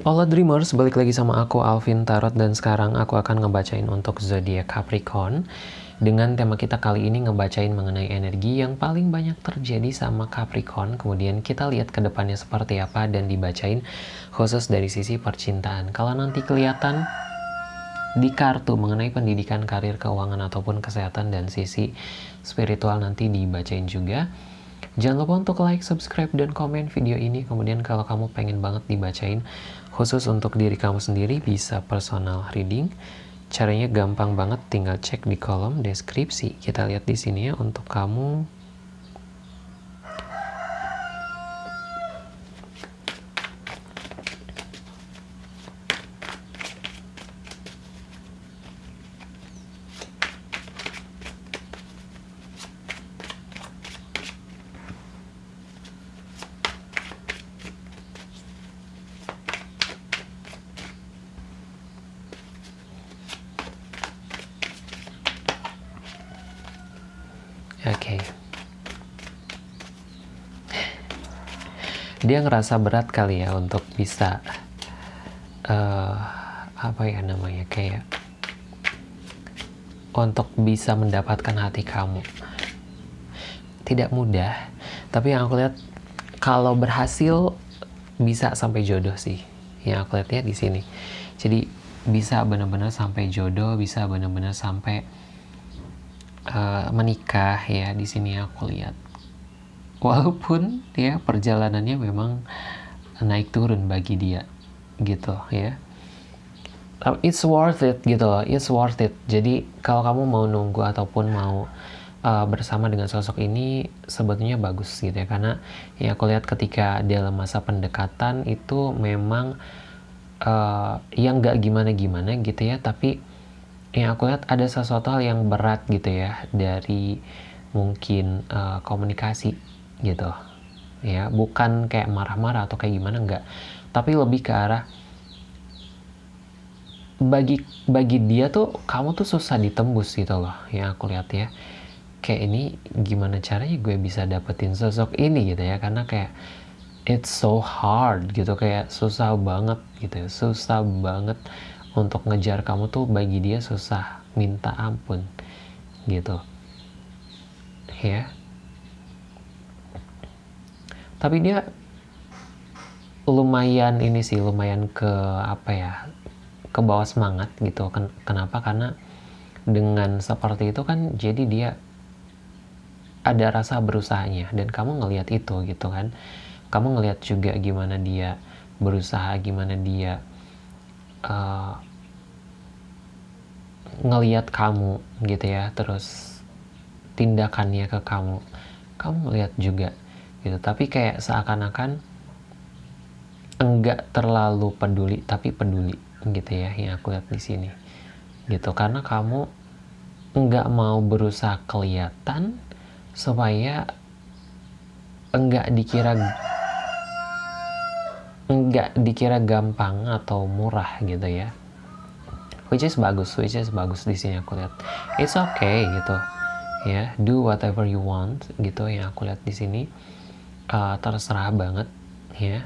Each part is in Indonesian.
Hola Dreamers, balik lagi sama aku Alvin Tarot dan sekarang aku akan ngebacain untuk zodiak Capricorn. Dengan tema kita kali ini ngebacain mengenai energi yang paling banyak terjadi sama Capricorn. Kemudian kita lihat ke depannya seperti apa dan dibacain khusus dari sisi percintaan. Kalau nanti kelihatan di kartu mengenai pendidikan, karir, keuangan ataupun kesehatan dan sisi spiritual nanti dibacain juga Jangan lupa untuk like, subscribe, dan komen video ini. Kemudian kalau kamu pengen banget dibacain khusus untuk diri kamu sendiri bisa personal reading. Caranya gampang banget, tinggal cek di kolom deskripsi. Kita lihat di sini ya untuk kamu Oke. Okay. Dia ngerasa berat kali ya untuk bisa uh, apa ya namanya kayak untuk bisa mendapatkan hati kamu. Tidak mudah, tapi yang aku lihat kalau berhasil bisa sampai jodoh sih. Yang aku lihat ya di sini. Jadi bisa benar-benar sampai jodoh, bisa benar-benar sampai uh, menikah ya di sini aku lihat walaupun ya perjalanannya memang naik turun bagi dia gitu ya. It's worth it gitu loh it's worth it. Jadi kalau kamu mau nunggu ataupun mau uh, bersama dengan sosok ini sebetulnya bagus gitu ya. Karena ya aku lihat ketika dalam masa pendekatan itu memang uh, yang nggak gimana gimana gitu ya. Tapi yang aku lihat ada sesuatu hal yang berat gitu ya dari mungkin uh, komunikasi gitu. Ya bukan kayak marah-marah atau kayak gimana enggak. Tapi lebih ke arah bagi bagi dia tuh kamu tuh susah ditembus gitu loh yang aku lihat ya. Kayak ini gimana caranya gue bisa dapetin sosok ini gitu ya? Karena kayak it's so hard gitu kayak susah banget gitu ya. Susah banget untuk ngejar kamu tuh bagi dia susah minta ampun gitu. Ya tapi dia lumayan ini sih lumayan ke apa ya ke bawah semangat gitu. Kenapa? Karena dengan seperti itu kan jadi dia ada rasa berusahanya. Dan kamu ngelihat itu gitu kan. Kamu ngelihat juga gimana dia berusaha gimana dia uh, ngeliat kamu gitu ya. Terus tindakannya ke kamu. Kamu ngeliat juga gitu. Tapi kayak seakan-akan enggak terlalu peduli tapi peduli gitu ya yang aku lihat di sini. Gitu. Karena kamu enggak mau berusaha kelihatan supaya enggak dikira enggak dikira gampang atau murah gitu ya. Which is bagus which is bagus di sini aku lihat. It's okay gitu ya do whatever you want gitu yang aku lihat di sini uh, terserah banget ya.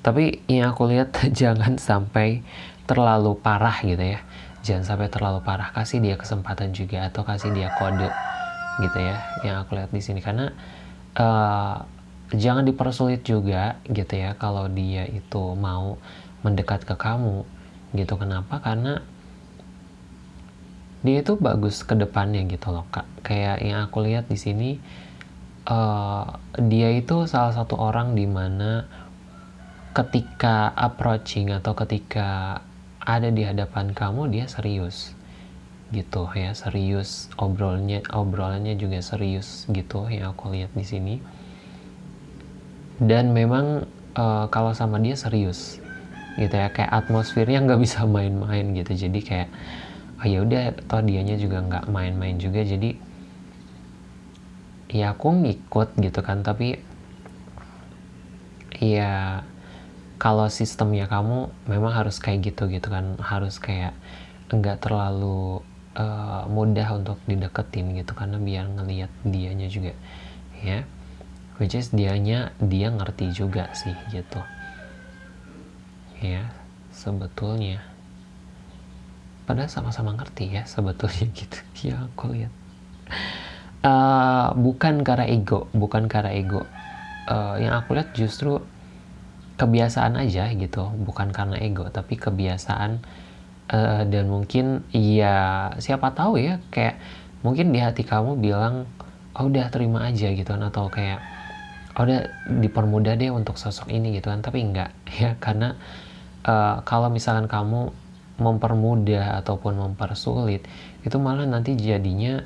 Tapi yang aku lihat jangan sampai terlalu parah gitu ya. Jangan sampai terlalu parah. Kasih dia kesempatan juga atau kasih dia kode gitu ya yang aku lihat di sini. Karena uh, jangan dipersulit juga gitu ya kalau dia itu mau mendekat ke kamu gitu. Kenapa? Karena dia itu bagus ke depannya gitu loh kak. Kayak yang aku lihat di sini uh, dia itu salah satu orang di mana ketika approaching atau ketika ada di hadapan kamu dia serius gitu ya serius obrolnya obrolannya juga serius gitu yang aku lihat di sini. Dan memang uh, kalau sama dia serius gitu ya kayak atmosfernya nggak bisa main-main gitu. Jadi kayak oh ya udah toh dianya juga nggak main-main juga jadi ya aku ngikut gitu kan tapi ya kalau sistemnya kamu memang harus kayak gitu gitu kan harus kayak enggak terlalu uh, mudah untuk dideketin gitu karena biar ngelihat dianya juga ya. Which is dianya dia ngerti juga sih gitu ya sebetulnya. Padahal sama-sama ngerti ya sebetulnya gitu. Ya aku lihat uh, bukan karena ego bukan karena ego. Uh, yang aku lihat justru kebiasaan aja gitu bukan karena ego tapi kebiasaan. Uh, dan mungkin ya siapa tahu ya kayak mungkin di hati kamu bilang oh udah terima aja gitu kan atau kayak oh udah dipermudah deh untuk sosok ini gitu kan. Tapi enggak ya karena uh, kalau misalkan kamu mempermudah ataupun mempersulit itu malah nanti jadinya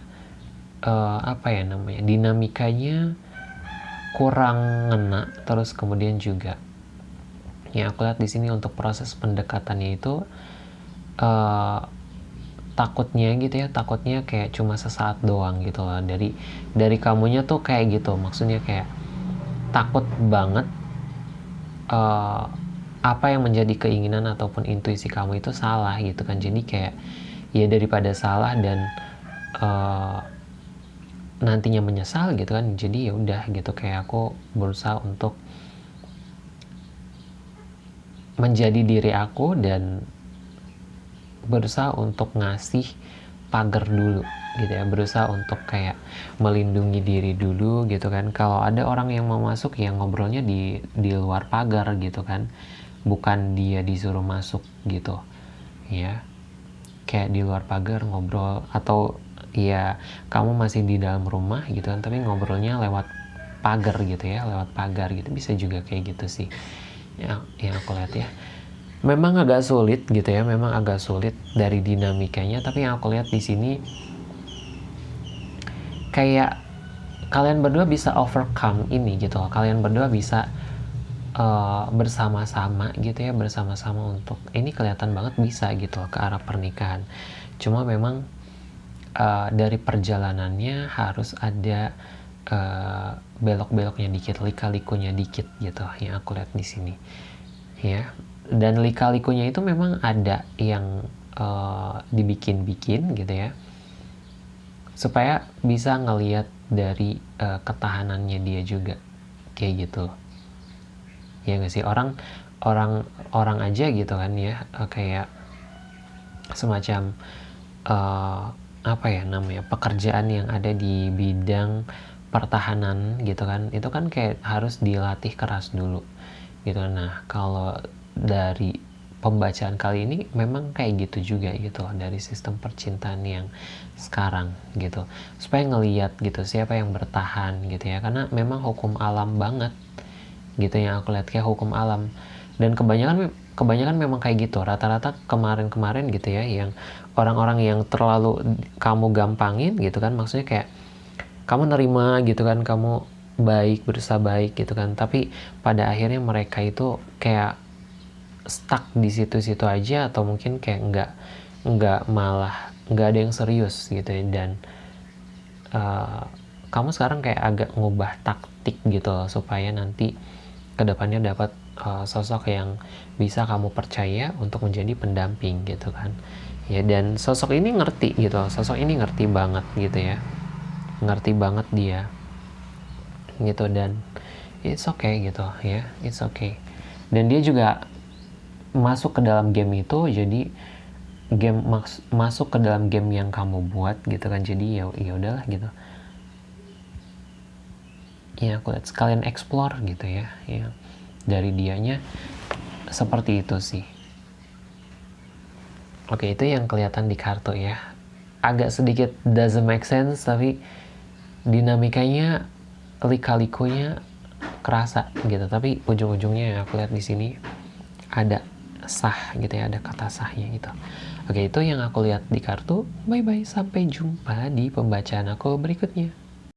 uh, apa ya namanya dinamikanya kurang ngena terus kemudian juga yang aku lihat di sini untuk proses pendekatannya itu uh, takutnya gitu ya takutnya kayak cuma sesaat doang gitu loh. Dari dari kamunya tuh kayak gitu maksudnya kayak takut banget uh, apa yang menjadi keinginan ataupun intuisi kamu itu salah gitu kan. Jadi kayak ya daripada salah dan uh, nantinya menyesal gitu kan jadi ya udah gitu kayak aku berusaha untuk menjadi diri aku dan berusaha untuk ngasih pagar dulu gitu ya berusaha untuk kayak melindungi diri dulu gitu kan. Kalau ada orang yang mau masuk ya ngobrolnya di di luar pagar gitu kan bukan dia disuruh masuk gitu ya. Kayak di luar pagar ngobrol atau ya kamu masih di dalam rumah gitu kan tapi ngobrolnya lewat pagar gitu ya lewat pagar gitu. Bisa juga kayak gitu sih. Ya yang aku lihat ya. Memang agak sulit gitu ya memang agak sulit dari dinamikanya tapi yang aku lihat di sini kayak kalian berdua bisa overcome ini gitu kalian berdua bisa uh, bersama-sama gitu ya bersama-sama untuk ini kelihatan banget bisa gitu ke arah pernikahan. Cuma memang uh, dari perjalanannya harus ada uh, belok-beloknya dikit lika-likunya dikit gitu yang aku lihat di sini. Ya. Dan lika-likunya itu memang ada yang uh, dibikin-bikin gitu ya. Supaya bisa ngelihat dari uh, ketahanannya dia juga. Kayak gitu ya nggak sih? Orang orang orang aja gitu kan ya. Kayak semacam uh, apa ya namanya pekerjaan yang ada di bidang pertahanan gitu kan itu kan kayak harus dilatih keras dulu gitu. Nah kalau dari pembacaan kali ini memang kayak gitu juga gitu dari sistem percintaan yang sekarang gitu. Supaya ngeliat gitu siapa yang bertahan gitu ya karena memang hukum alam banget gitu yang aku lihat kayak hukum alam. Dan kebanyakan kebanyakan memang kayak gitu. Rata-rata kemarin-kemarin gitu ya yang orang-orang yang terlalu kamu gampangin gitu kan maksudnya kayak kamu nerima gitu kan kamu baik berusaha baik gitu kan. Tapi pada akhirnya mereka itu kayak stuck di situ-situ aja atau mungkin kayak nggak nggak malah nggak ada yang serius gitu ya. Dan uh, kamu sekarang kayak agak ngubah taktik gitu loh supaya nanti ke depannya dapat uh, sosok yang bisa kamu percaya untuk menjadi pendamping gitu kan. Ya dan sosok ini ngerti gitu sosok ini ngerti banget gitu ya. Ngerti banget dia gitu dan it's okay gitu ya it's okay. Dan dia juga masuk ke dalam game itu jadi game mas masuk ke dalam game yang kamu buat gitu kan jadi ya ya udahlah gitu. Ya aku lihat sekalian explore gitu ya ya dari dianya seperti itu sih. Oke itu yang kelihatan di kartu ya. Agak sedikit doesn't make sense tapi dinamikanya lika-likunya kerasa gitu. Tapi ujung-ujungnya yang aku lihat di sini ada sah gitu ya ada kata sahnya gitu. Oke itu yang aku lihat di kartu. Bye bye sampai jumpa di pembacaan aku berikutnya